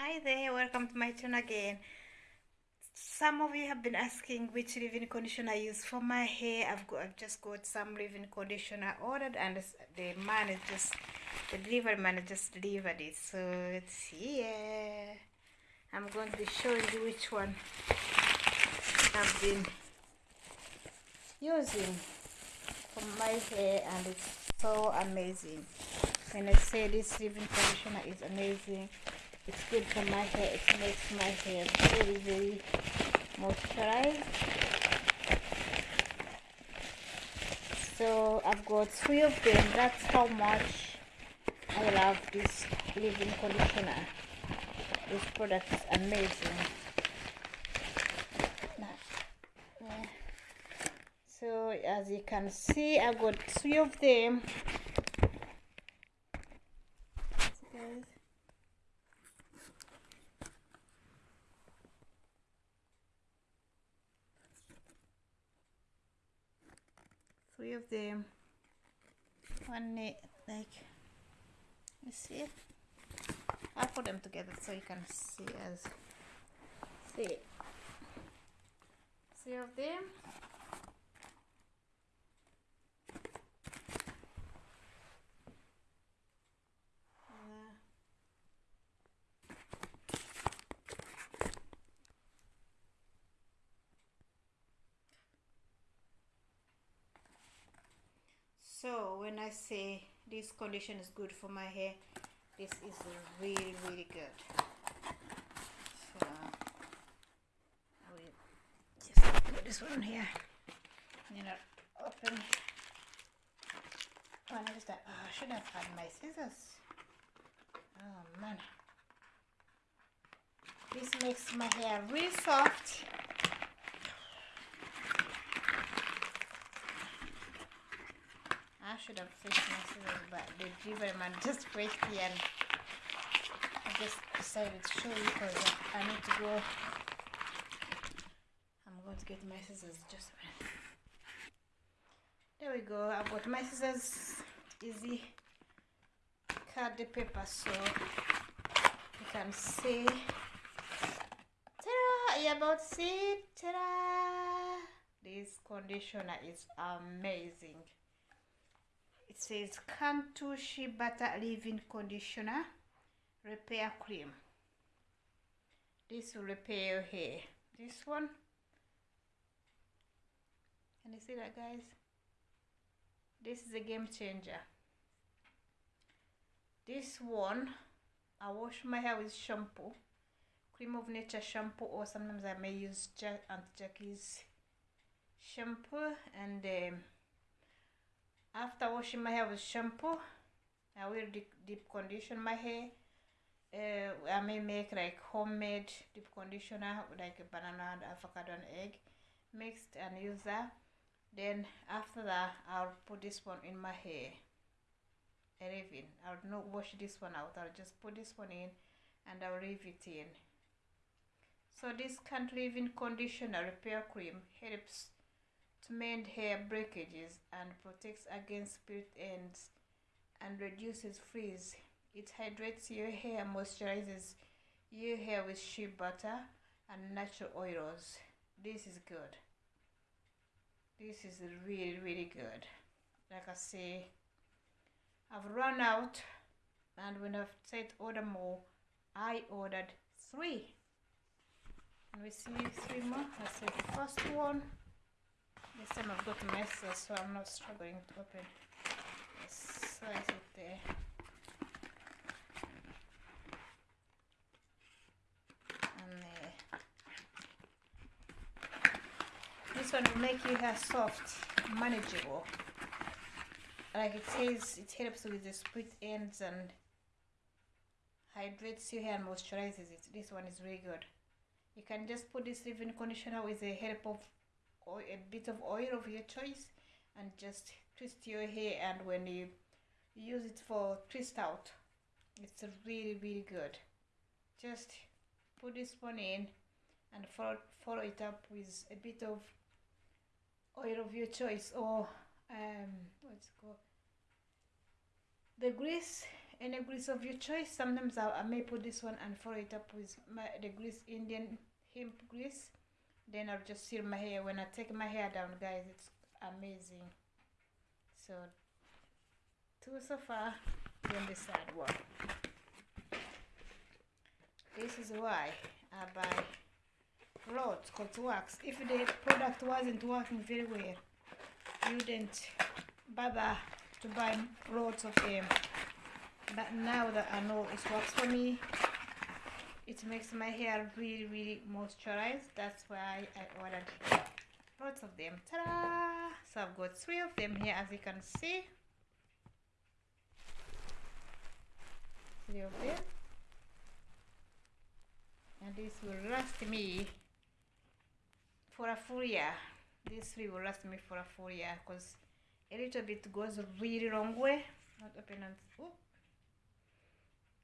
Hi there, welcome to my channel again. Some of you have been asking which leave-in conditioner I use for my hair. I've got, I've just got some leave-in conditioner ordered, and the man is just the delivery man just delivered it. So it's here. I'm going to be showing you which one I've been using for my hair, and it's so amazing. When I say this leave-in conditioner is amazing it's good for my hair. It makes my hair very very moisturized. So I've got three of them. That's how much I love this leave-in conditioner. This product is amazing. So as you can see I've got three of them three of them. One like you see? I put them together so you can see as see three of them so when I say this condition is good for my hair this is really really good. So I will just put this one on here. You know open. Oh, I that oh, I should have had my scissors. Oh man. This makes my hair really soft should have fixed my scissors, but the delivery man just break the and I just decided to show you because I need to go. I'm going to get my scissors just a minute. There we go. I've got my scissors. Easy. Cut the paper so you can see. Ta-da! You about to see? Ta-da! This conditioner is amazing it says Cantu Shea Butter Leave-In Conditioner Repair Cream. This will repair your hair. This one, can you see that guys? This is a game changer. This one, I wash my hair with shampoo, Creme of Nature shampoo, or sometimes I may use Jack Aunt Jackie's shampoo and um, after washing my hair with shampoo I will deep, deep condition my hair. Uh, I may make like homemade deep conditioner like a banana and avocado and egg mixed and use that. Then after that I'll put this one in my hair. And leave it. I'll not wash this one out. I'll just put this one in and I'll leave it in. So this Cantu leave-in conditioner. Repair cream helps to mend hair breakages and protects against split ends and reduces frizz. It hydrates your hair, moisturizes your hair with shea butter and natural oils. This is good. This is really, really good. Like I say, I've run out and when I've said order more, I ordered three. And we see three more. I said the first one. This time I've got messes, so I'm not struggling to open. Slice it there. And there. This one will make your hair soft, manageable. Like it says, it helps with the split ends and hydrates your hair and moisturizes it. This one is really good. You can just put this leave-in conditioner with the help of oil, a bit of oil of your choice and just twist your hair and when you use it for twist out it's really really good. Just put this one in and follow, follow it up with a bit of oil of your choice or um, what's it called? The grease any grease of your choice. Sometimes I, I may put this one and follow it up with my the grease indian hemp grease then i'll just seal my hair. When i take my hair down guys it's amazing. So two so far then the side one. This is why i buy lots called wax if the product wasn't working very well you didn't bother to buy lots of them. But now that I know it works for me it makes my hair really really moisturized. That's why I ordered lots of them. Ta-da! So I've got three of them here as you can see. Three of them. And this will last me for a full year. These three will last me for a full year because a little bit goes really long way. Not open and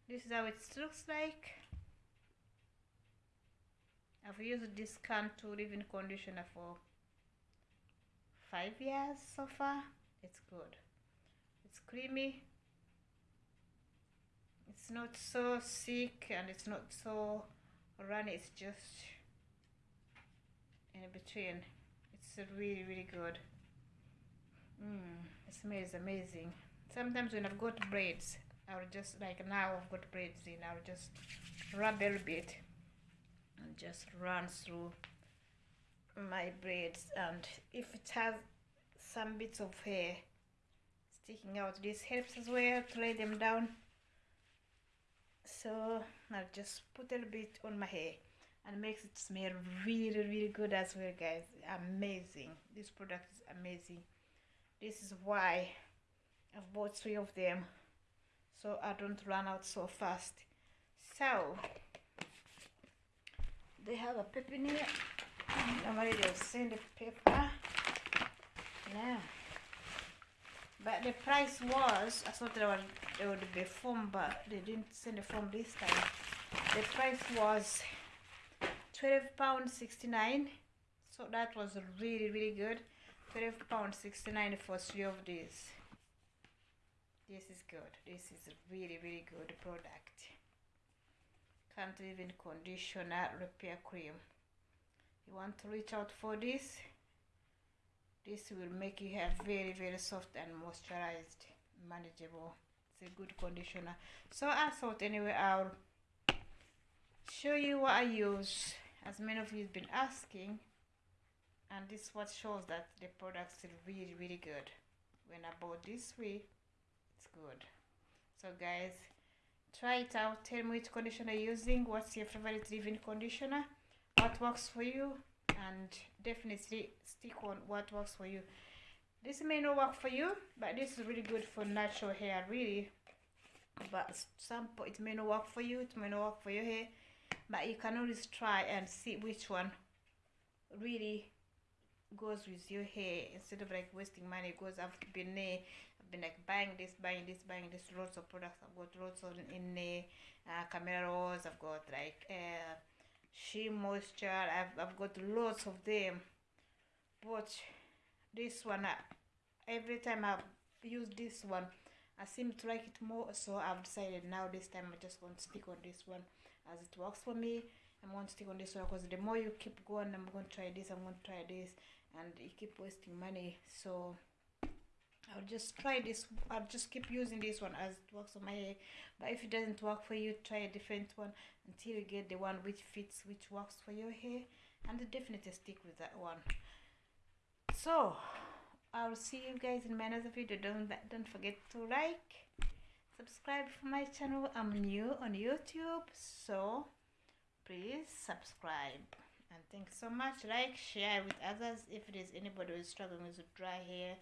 this is how it looks like I've used this Cantu leave-in conditioner for five years so far. It's good. It's creamy. It's not so thick and it's not so runny. It's just in between. It's really really good. Mm, it smells amazing. Sometimes when I've got braids I'll just like now I've got braids in I'll just rub a little bit and just run through my braids. And if it has some bits of hair sticking out this helps as well to lay them down. So I'll just put a little bit on my hair and makes it smell really really good as well guys. Amazing. This product is amazing. This is why I've bought three of them so I don't run out so fast. So they have a I'm ready to send the paper now but the price was I thought there would, there would be form but they didn't send the form this time. The price was 12 pound 69 so that was really really good. 12 pound 69 for three of these. This is good. This is really really good product can't even conditioner repair cream. You want to reach out for this? This will make your hair very very soft and moisturized manageable. It's a good conditioner. So i thought anyway i'll show you what i use. As many of you have been asking and this what shows that the product is really really good. When I bought this way it's good. So guys try it out. Tell me which conditioner you're using what's your favorite leave-in conditioner what works for you and definitely stick on what works for you. This may not work for you but this is really good for natural hair really. But some it may not work for you it may not work for your hair but you can always try and see which one really goes with your hair. Instead of like wasting money because I've been there been like buying this buying this buying this. Lots of products I've got lots of in the uh, camera rolls. I've got like uh, SheaMoisture I've, I've got lots of them. But this one uh, every time I've used this one I seem to like it more. So I've decided now this time I just want to stick on this one as it works for me. I'm going to stick on this one because the more you keep going I'm going to try this I'm going to try this and you keep wasting money. So I'll just try this I'll just keep using this one as it works on my hair. But if it doesn't work for you try a different one until you get the one which fits which works for your hair. And definitely stick with that one. So I'll see you guys in my next video. Don't don't forget to like subscribe for my channel. I'm new on YouTube so please subscribe. And thanks so much. Like share with others if it is anybody who is struggling with dry hair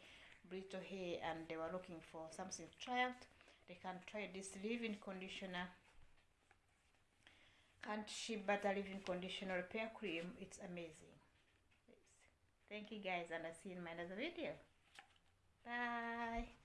brittle hair and they were looking for something out they can try this leave-in conditioner. Cantu shea butter leave-in conditioner repair cream it's amazing. Thank you guys and i'll see you in my next video. Bye